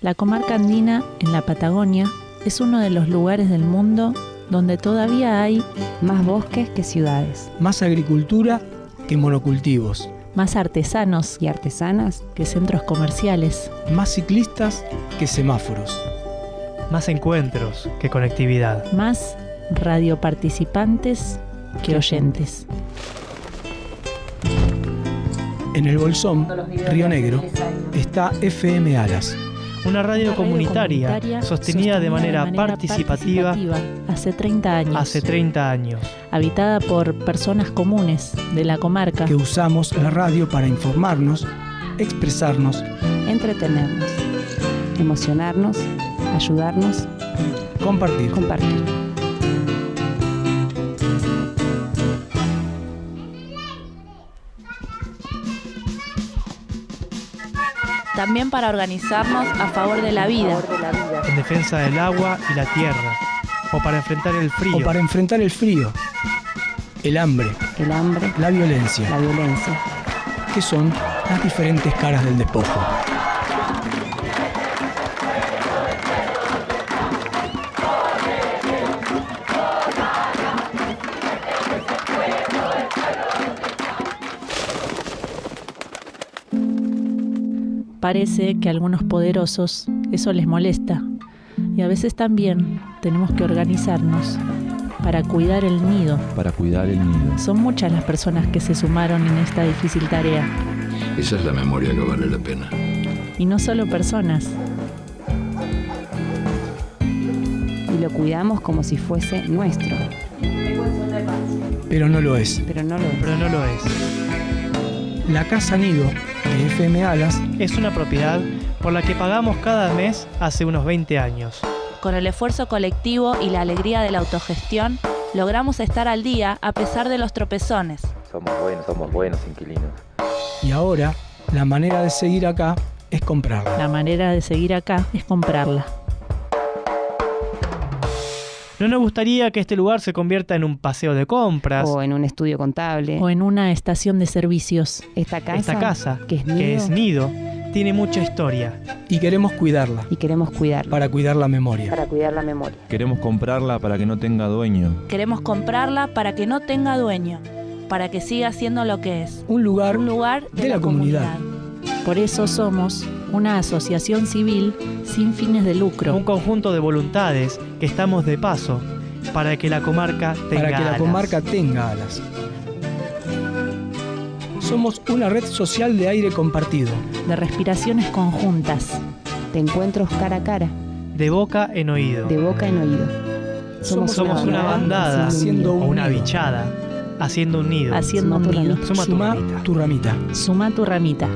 La comarca andina en la Patagonia es uno de los lugares del mundo donde todavía hay Más bosques que ciudades. Más agricultura que monocultivos. más artesanos Y artesanas que centros comerciales, Más ciclistas que semáforos. Más encuentros que conectividad. más radioparticipantes que oyentes. En el Bolsón, Río Negro, está FM Alas. Una radio comunitaria sostenida de manera participativa hace 30 años, hace 30 años. habitada por personas comunes de la comarca, que usamos la radio para informarnos, expresarnos, entretenernos, emocionarnos, ayudarnos, compartir. compartir. También para organizarnos a favor de la vida. En defensa del agua y la tierra. O para enfrentar el frío. O para enfrentar el frío, el hambre, El hambre, la violencia, la violencia. que son las diferentes caras del despojo. Parece que a algunos poderosos eso les molesta y a veces también tenemos que organizarnos para cuidar el nido. para cuidar el nido. Son muchas las personas que se sumaron en esta difícil tarea Esa es la memoria que vale la pena. y no solo personas, Y lo cuidamos como si fuese nuestro. Pero no lo es. Pero no lo es. Pero no lo es. La Casa Nido de FM Alas Es una propiedad por la que pagamos cada mes hace unos 20 años. Con el esfuerzo colectivo y la alegría de la autogestión, logramos estar al día a pesar de los tropezones. Somos buenos, somos buenos inquilinos. y ahora la manera de seguir acá es comprarla. la manera de seguir acá es comprarla. No nos gustaría que este lugar se convierta en un paseo de compras. O en un estudio contable. O en una estación de servicios. Esta casa, Esta casa, que es nido, que es nido, tiene mucha historia. Y queremos cuidarla y queremos cuidarla. para cuidar la memoria. Para cuidar la memoria. Queremos comprarla para que no tenga dueño. Queremos comprarla para que no tenga dueño, para que siga siendo lo que es, Un lugar un lugar de, la comunidad. Por eso somos una asociación civil sin fines de lucro. Un conjunto de voluntades que estamos de paso para que la comarca tenga para que la alas. comarca tenga alas. Somos una red social de aire compartido. de respiraciones conjuntas. De encuentros cara a cara. De boca en oído. De boca en oído. Somos Somos una bandada haciendo o un una nido. bichada haciendo un nido. Haciendo un Suma tu nido. ramita. Suma tu Suma ramita. tu ramita. Suma tu ramita.